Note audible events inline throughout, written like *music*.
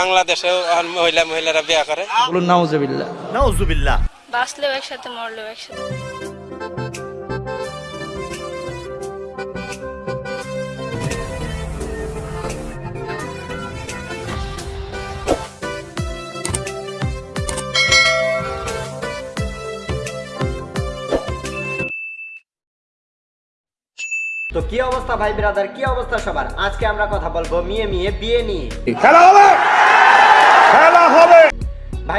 বাংলাদেশেও মহিলা মহিলারা বিয়া করে। বলুন নাউজুবিল্লাহ। নাউজুবিল্লাহ। বাঁচলেও একসাথে মরলেও একসাথে। তো কি অবস্থা ভাই ব্রাদার কি অবস্থা সবার? আজকে আমরা কথা বলব মিয়ে মিয়ে বিয়ে নিয়ে।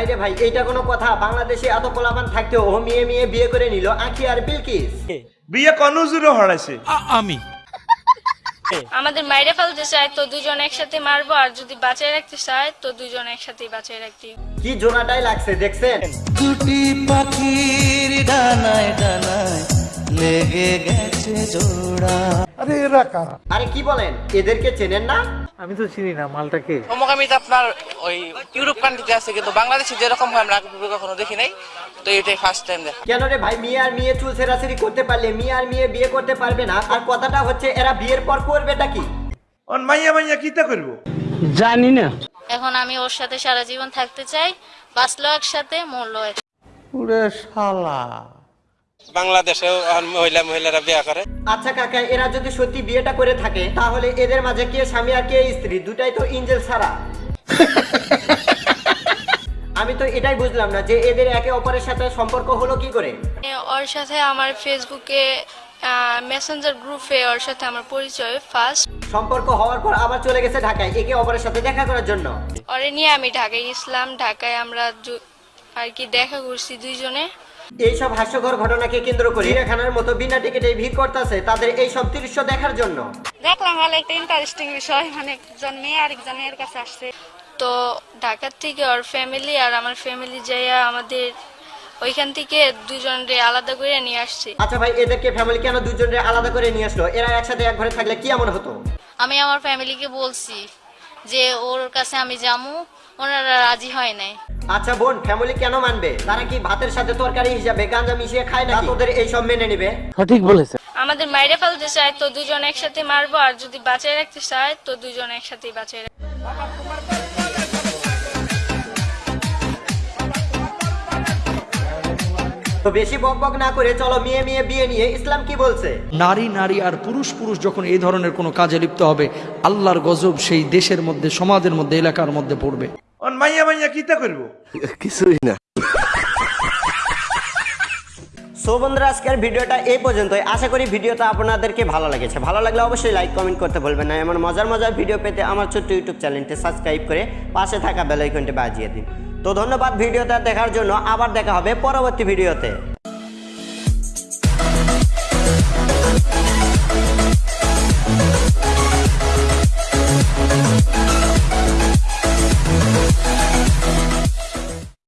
ভাই রে ভাই এইটা কোনো কথা। বাংলাদেশে এত পোলাপান থাকতেও ও মিয়ে মিয়ে বিয়ে করে নিল আখি আর বিলকিস। বিয়ে কনুজুরও হরাইছে। আমাদের মাইরে ফেলতে চায় তো দুজন একসাথে মারবো আর যদি বাঁচায় রাখতে চায় তো দুজন একসাথে বাঁচায় রাখতে। কি জোনাটাই লাগছে দেখছেন? দুটি পাখির ডানায় ডানায় লেগে গেছে জোড়া। আরে কি বলেন এদেরকে চেনেন না? আমি তো চিনি না মালটাকে সমকামিতা আপনার ওই ইউরোপ কান্ট্রিতে আছে কিন্তু বাংলাদেশে যেরকম হয় আমরা আগে কখনো দেখি নাই। তো এটাই ফার্স্ট টাইম দেখা। কেন রে ভাই মিয়ে আর মিয়ে চুল সেরাসেরি করতে পারলে মিয়ে আর মিয়ে বিয়ে করতে পারবে না? আর কথাটা হচ্ছে এরা বিয়ের পর করবেটা কি? অন মাইয়া মাইয়া কিতা করব? জানি না। এখন আমি ওর সাথে সারা জীবন থাকতে চাই বাঁচলেও একসাথে মরলেও এক পুরে শালা। বাংলাদেশেও মহিলা মহিলারা বিয়া করে। আচ্ছা কাকা এরা যদি সত্যি বিয়েটা করে থাকে তাহলে এদের মাঝে কে স্বামী আর কে স্ত্রী? দুটাই তো ইঞ্জেল ছাড়া। *laughs* আমি তো এটাই বুঝলাম না যে এদের একে অপরের সাথে সম্পর্ক হলো কি করে। ওর সাথে আমার ফেসবুকে মেসেঞ্জার গ্রুপে ওর সাথে আমার পরিচয় ফার্স্ট সম্পর্ক হওয়ার পর আবার চলে গেছে ঢাকায় একে অপরের সাথে দেখা করার জন্য। ওরে নিয়ে আমি ঢাকায় গেছিলাম ঢাকায় আমরা আর কি দেখা করছি দুইজনে। এইসব হাস্যকর ঘটনাকে কেন্দ্র করে চিড়িয়াখানার মতো বিনা টিকিটে ভিড় করতেছে তাদের এই সব দৃশ্য দেখার জন্য। দেখলাম ভালো একটা ইন্টারেস্টিং বিষয় মানে একজন মেয়ে আরেকজন মেয়ের কাছে আসছে। তো ঢাকার থেকে ওর ফ্যামিলি আর আমার ফ্যামিলি যাইয়া আমাদের ওইখান থেকে দুজনরে আলাদা করে নিয়ে আসছে। আচ্ছা ভাই এদেরকে ফ্যামিলি কেন দুজনের আলাদা করে নিয়ে আসলো? এরা একসাথে এক ঘরে থাকলে কি এমন হতো? আমি আমার ফ্যামিলিকে বলছি যে ওর কাছে আমি যামু ওনারা রাজি হয় নাই। আচ্ছা বোন ফ্যামিলি কেন মানবে? তারা কি ভাতের সাথে তরকারি হিসাবে গাঁজা মিশিয়ে খায় না তোদের এই সব মেনে নেবে। সঠিক বলেছে আমাদের মাইরে ফেলতে চায় তো দুজন একসাথে মারবো আর যদি বাঁচায় রাখতে চায় তো দুজন একসাথেই বাঁচায় রাখব। তো বেশি বক বক না করে চলো মেয়ে মেয়ে বিয়ে নিয়ে ইসলাম কি বলছে? নারী নারী আর পুরুষ পুরুষ যখন এই ধরনের কোনো কাজে লিপ্ত হবে আল্লাহর গজব সেই দেশের মধ্যে সমাজের মধ্যে এলাকার মধ্যে পড়বে। অন মাইয়া মাইয়া কিতা করব? সো বন্ধুরা আজকের ভিডিওটা এই পর্যন্তই। আশা করি ভিডিওটা আপনাদেরকে ভালো লেগেছে। ভালো লাগলে অবশ্যই লাইক কমেন্ট করতে ভুলবেন না। এমন মজার মজার ভিডিও পেতে আমার ছোট্ট ইউটিউব চ্যানেলটি সাবস্ক্রাইব করে পাশে থাকা বেলাইকনটি বাজিয়ে দিন। তো ধন্যবাদ ভিডিওটা দেখার জন্য। আবার দেখা হবে পরবর্তী ভিডিওতে।